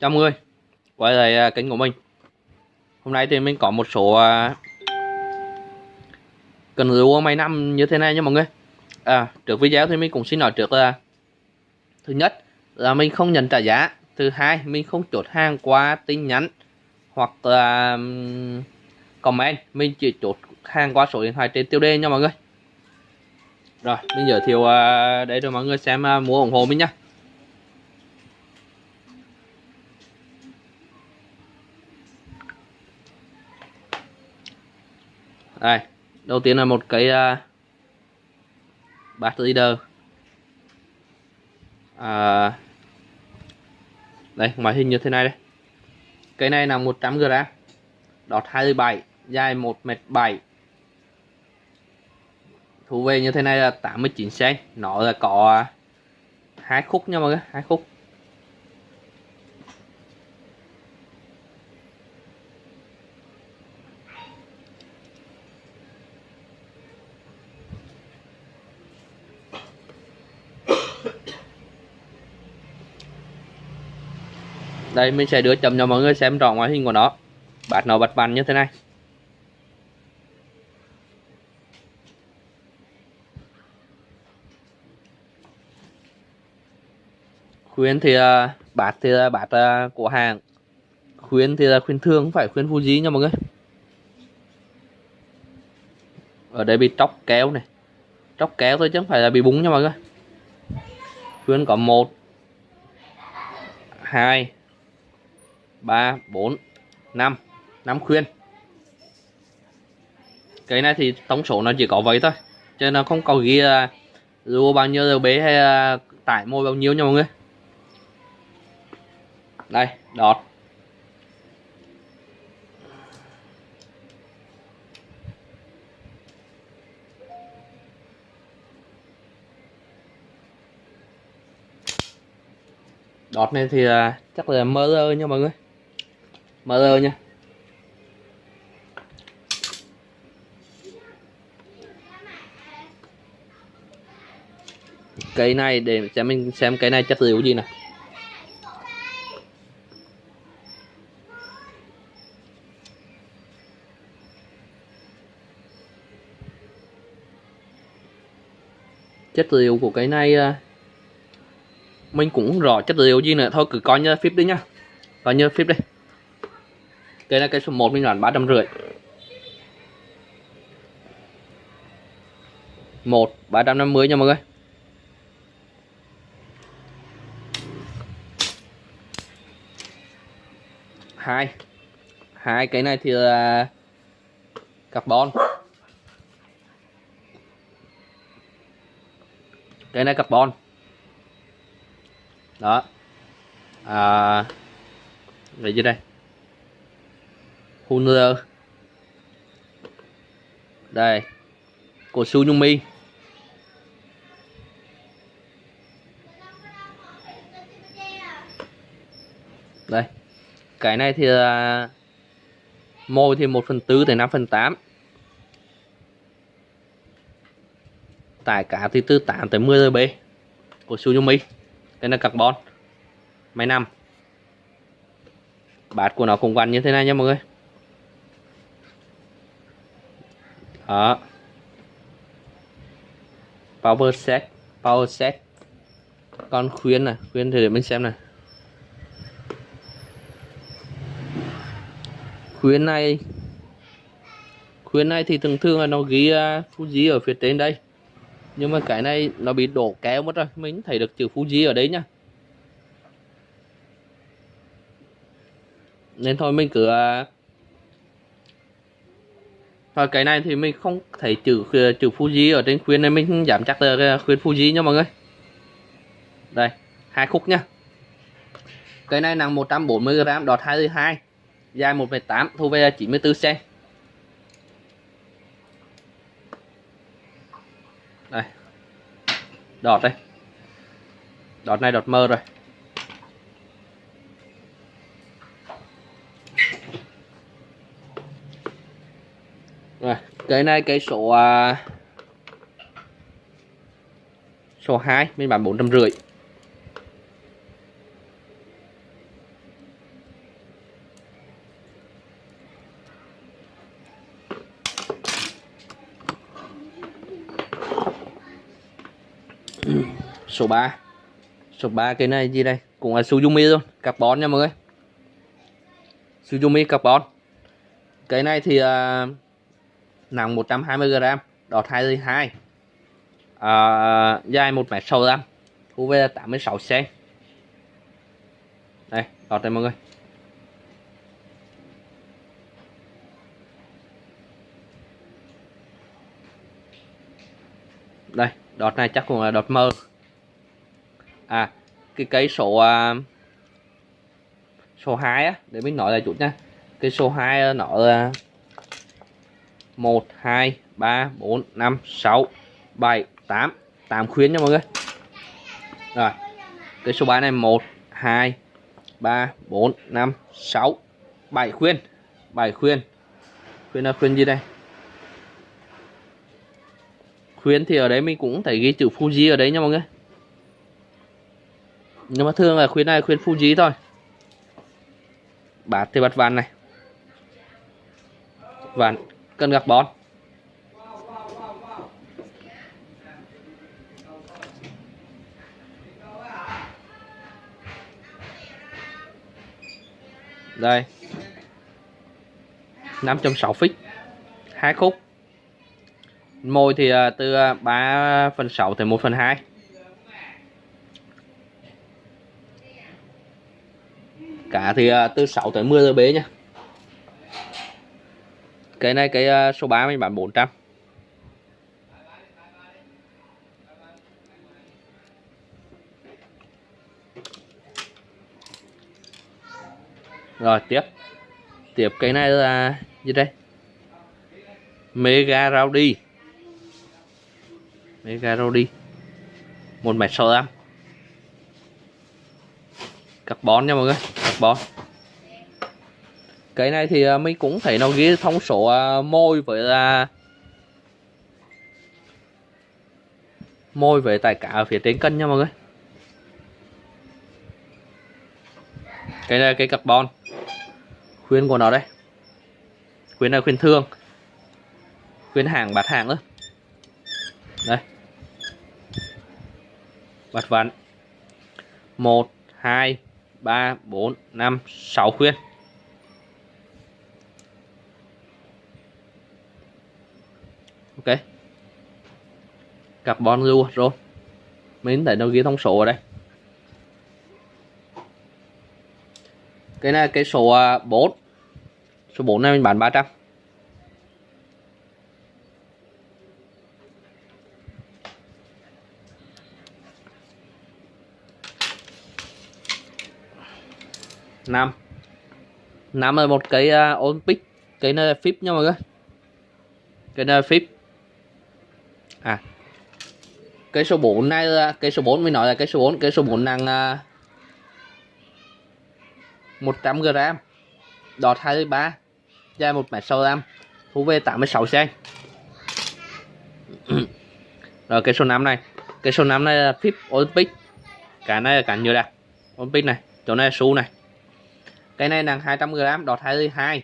chào mọi người, quay lại à, kênh của mình. Hôm nay thì mình có một số à, cần rượu mấy năm như thế này nha mọi người. À trước video thì mình cũng xin nói trước là, thứ nhất là mình không nhận trả giá, thứ hai mình không chốt hàng qua tin nhắn hoặc là comment, mình chỉ chốt hàng qua số điện thoại trên tiêu đề nha mọi người. Rồi, mình giới thiệu à, đây cho mọi người xem mua ủng hộ mình nhá đây đầu tiên là một cái à, uh, bát leader. À, đây ngoại hình như thế này đây. Cây này là 100 g đọt 27 dài 1 m 7 thu về như thế này là 89 cm nó là có à, hai khúc nha mọi người hai khúc. Đây, mình sẽ đưa chậm cho mọi người xem rõ ngoại hình của nó. Bát nó bật bàn như thế này. Khuyên thì à, bát thì là bát à, của hàng. Khuyên thì là khuyên thương không phải khuyên Fuji nha mọi người. Ở đây bị tróc kéo này. Tróc kéo thôi chứ không phải là bị búng nha mọi người. Khuyên có một, hai 3 4 5 5 khuyên. Cái này thì tổng số nó chỉ có vậy thôi. Cho nó không có ghi là dù bao nhiêu RB hay là tải môi bao nhiêu nha mọi người. Đây, đọt. Đọt này thì à, chắc là mơ rơ nha mọi người mở nha. Cây này để cho mình xem cái này chất liệu gì nè. Chất liệu của cái này à, mình cũng rõ chất liệu gì nữa. Thôi cứ coi như phíp đi nhá coi như phíp đi cây này cây số 1 mình bán ba trăm rưỡi. Một, ba trăm năm mươi nha mọi người. Hai. Hai, cái này thì là carbon. Cái này carbon. Đó. À vậy chứ đây. Hunter đây, của Su đây, cái này thì là môi thì 1 phần tư tới 5 phần 8 tải cả thì từ 8 tới 10 RB của Su Nhung cái là carbon. Máy năm bát của nó cũng quanh như thế này nha mọi người. Đó power set power set. Con khuyên này khuyên thì để mình xem này. Khuyên này khuyên này thì thường thường là nó ghi uh, Fuji ở phía trên đây. Nhưng mà cái này nó bị đổ kéo mất rồi mình thấy được chữ Fuji ở đấy nhá. Nên thôi mình cứ uh, và cái này thì mình không thấy chữ ờ, chữ Fuji ở trên khuyên nên mình giảm chắc là ờ, khuyên Fuji nha mọi người. Đây, hai khúc nha. Cái này nặng 140g đọt 22, dài 1,8 thu về 94 cm. Đây. Đọt đây. Đọt này đọt mơ rồi. rồi cái này cái số à, số 2 bên bán bốn trăm rưỡi. Số 3 số 3 cái này gì đây? Cũng là Suzumi luôn carbon nha mọi người. Suzumi carbon. Cái này thì uh, nặng 120g đọt 22 à, dài 1m65 UV là 86 cm đây đọt đây mọi người. Đây đọt này chắc cũng là đọt mơ. À cái cây số uh, số 2 á để mình nói là chút nha. Cái số 2 nó là 1 2 3 4 5 6 7 8 8 khuyến nha mọi người. Rồi, cái số 3 này 1 2 3 4 5 6 7 khuyên 7 khuyên khuyên là khuyên gì đây? Khuyên thì ở đấy mình cũng thấy ghi chữ Fuji ở đấy nha mọi người. Nhưng mà thường là khuyến này khuyến Fuji thôi. Bát thì bát vàng này. Vàng cần gạc bón. Đây. 5.6 phích hai khúc. Môi thì à, từ à, 3 phần 6 à, tới 1 phần 2 cả thì từ 6 tới 10 giờ bế nha cái này, cái à, số 3 mình bán 400 rồi, tiếp. Tiếp cái này là gì đây? Mega rowdy. Mega rowdy. Một mét sáu carbon nha mọi người, carbon cái này thì à, mình cũng thấy nó ghi thông số à, môi với là môi với tài cả ở phía trên cân nha mọi người. Cái này cái carbon. Khuyên của nó đây. Khuyên là khuyên thương khuyên hàng bạt hàng nữa đây. Bạt vặn một, hai, ba, bốn, năm, sáu khuyên. Ok. Carbon lưu rồi mình thấy nó ghi thông số ở đây. Cái này cái số à, 4 số 4 này mình bán 300 năm năm là một cái uh, Olympic. Cái này là phíp nha mọi người. Cái này là phíp à. Cây số 4 này là cây số 4 mới nói là cây số 4 cây số 4 nặng uh, 100 g đọt 23 dài 1 m 65 thu về 86 cm rồi cây số 5 này cây số 5 này là phíp Olympic. Cả này là cánh nhựa đặc Olympic này chỗ này là su này. Cái này nặng 200 g đọt 22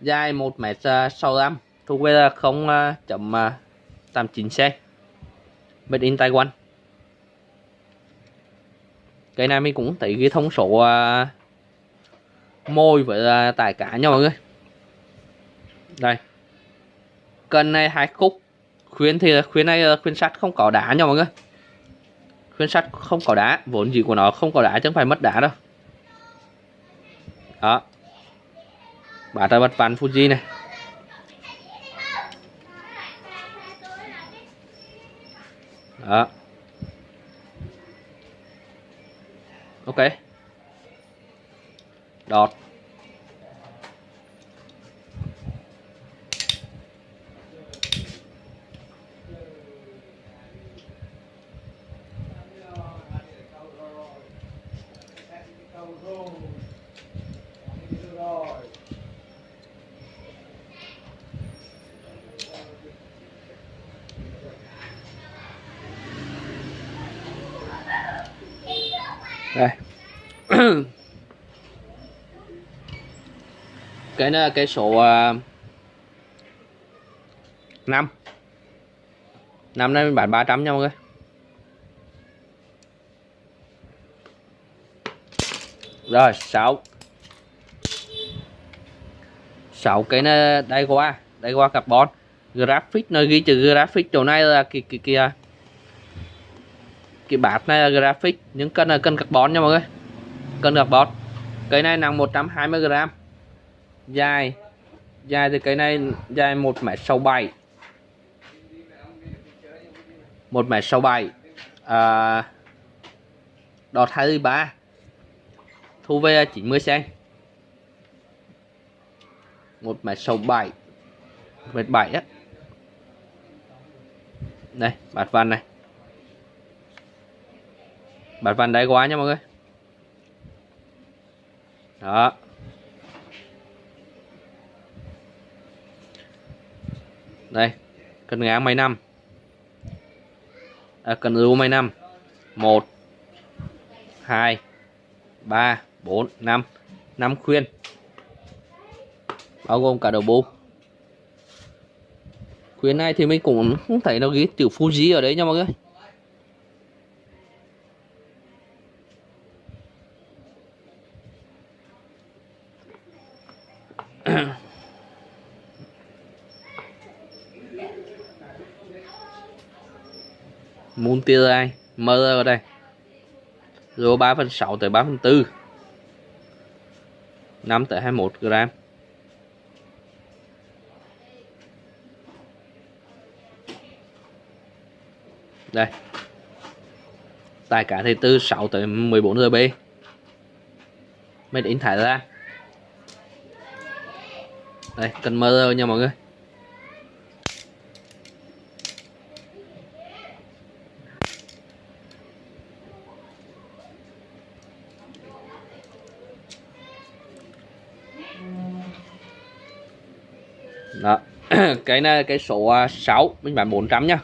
dài 1 m 65 thu về là 0 à, chấm à, 89C Made in Taiwan. Cái này mình cũng thấy cái thông số uh, môi với uh, tải cả nha mọi người. Đây. Cần này hai khúc. Khuyến thì khuyến này à, khuyến sắt không có đá nha mọi người. Khuyến sắt không có đá Vốn gì của nó không có đá chứ không phải mất đá đâu. Đó. Bả ta bật ván Fuji này. Đó. Ok. Đọt. cái này cái số uh, 5 năm nay mình bán 300 nha mọi người. Rồi 6 6 cái nó đây qua đây qua carbon. Graphic nó ghi chữ graphic chỗ này là cái cái kia uh, cái bát này là graphic những cân là cân carbon nha mọi người cân được carbon cây này nặng 120 g dài dài thì cây này dài 1 m 67 1 m 67 à, đọt 23 thu về 90 cm 1 m 67 1 m 7 á. Đây bạt văn này. Bạt văn đáy quá nha mọi người đó. Đây cần ngã mấy năm. À, cần lưu mấy năm. Một hai ba bốn năm. Năm khuyên. Bao gồm cả đầu bu khuyên này thì mình cũng không thấy nó ghi chữ Fuji ở đấy nha mọi người. Multirai mơ ở đây. Rồi 3 phần 6 tới 3 phần 4 5 tới 21 gram. Đây. Tài cả thì từ 6 tới 14 GB made in Thái Lan. Đây, cần mơ nha mọi người đó cái này cái số à, 6 mình bán 400 nhá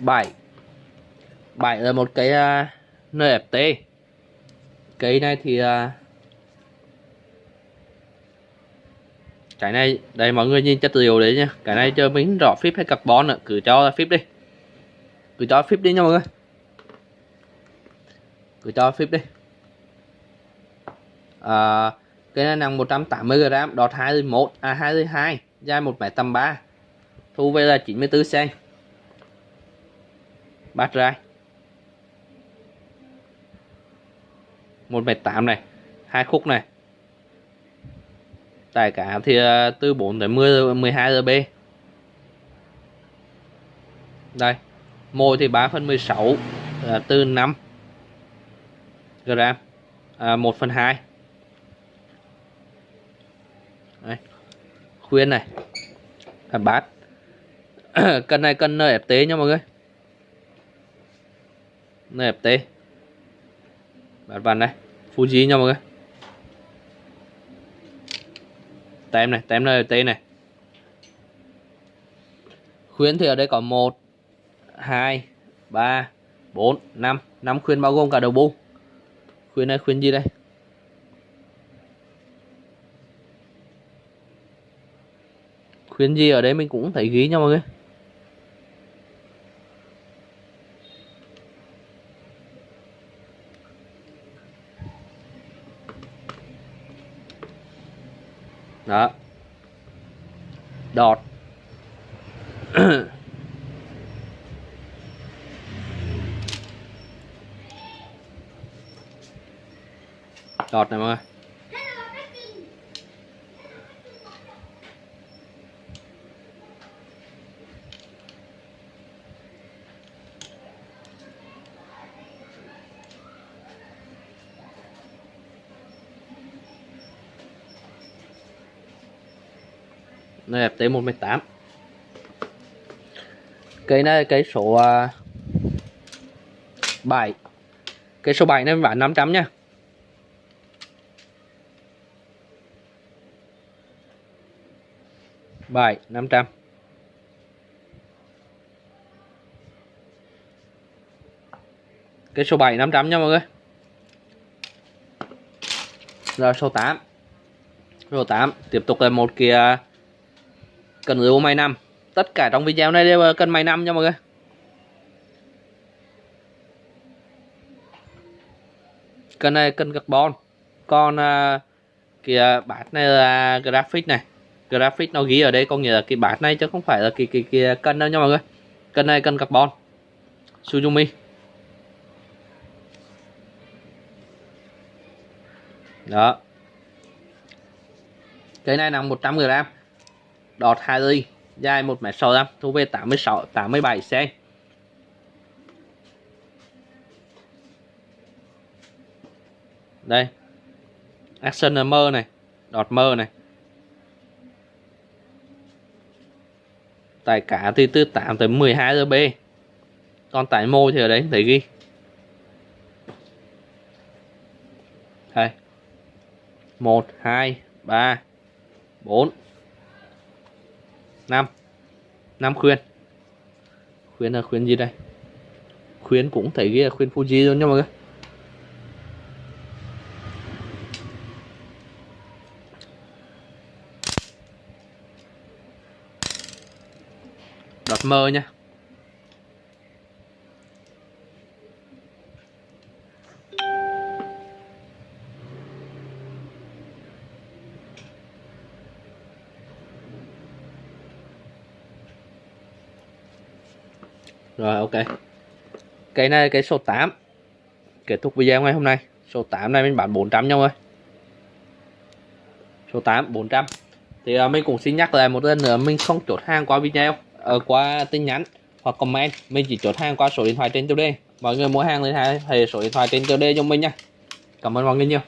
bảy. Bảy là một cái à, uh, NFT cái này thì uh, cái này đây mọi người nhìn chất liệu đấy nhá cái này cho mình rõ phíp hay carbon nữa cứ cho phíp đi cứ cho phíp đi nha mọi người cứ cho phíp đi. À, cái này nặng 180 g đọt 21 à 22 dài 1m83 thu về là 94 cm bát ra 1 m 8 này hai khúc này. Tài cả thì à, từ 4 đến 10 12 b đây mồi thì 3 phần 16 là từ 5 gram à, 1 phần 2 Đấy. khuyên này à, bát. Cân này cân NFT nha mọi người. NFT bát vằn này Fuji nha mọi người. Tem này tem NFT này. Khuyến thì ở đây có 1 2 3 4 5 5 khuyên bao gồm cả đầu bu khuyên này khuyên gì đây? Khuyên gì ở đây mình cũng thấy ghi nha mọi người. Đó. Đọt. đọt này mọi người. Đây FT 1m8 cây này cây số à, 7 cây số 7 này bán 500 nha. Bài 500. cái số 7 500 nha mọi người. Rồi số 8 số 8 tiếp tục là một kia cần rượu may 5. tất cả trong video này đều là cần may 5 nha mọi người. Cần này cần carbon. Còn uh, kìa bát này là graphic này graphic nó ghi ở đây có nghĩa là cái bát này chứ không phải là cái cái cái cân đâu nha mọi người. Cân này cân carbon. Suzumi đó. Cái này nặng 100 g đọt 2 ly. Dài 1m65 thu về 86 87 cm đây. Action mơ này. Đọt mơ này. Tại cả thì từ 8 tới 12 giờ B. Còn tại môi thì ở đấy thấy ghi. Đây. Một, hai, ba, bốn, năm. Năm khuyên. Khuyên là khuyên gì đây? Khuyên cũng thấy ghi là khuyên Fuji luôn nha mọi người. Đọt mơ nha. Rồi ok. Cái này là cái số 8 Kết thúc video ngày hôm nay. Số 8 này mình bán 400 nhau ơi Số 8 400 Thì uh, mình cũng xin nhắc lại một lần nữa Mình không chốt hàng qua video ở Qua tin nhắn hoặc comment, Mình chỉ chốt hàng qua số điện thoại trên tiêu đề. Mọi người mua hàng thì hãy số điện thoại trên tiêu đề cho mình nha. Cảm ơn mọi người nhiều.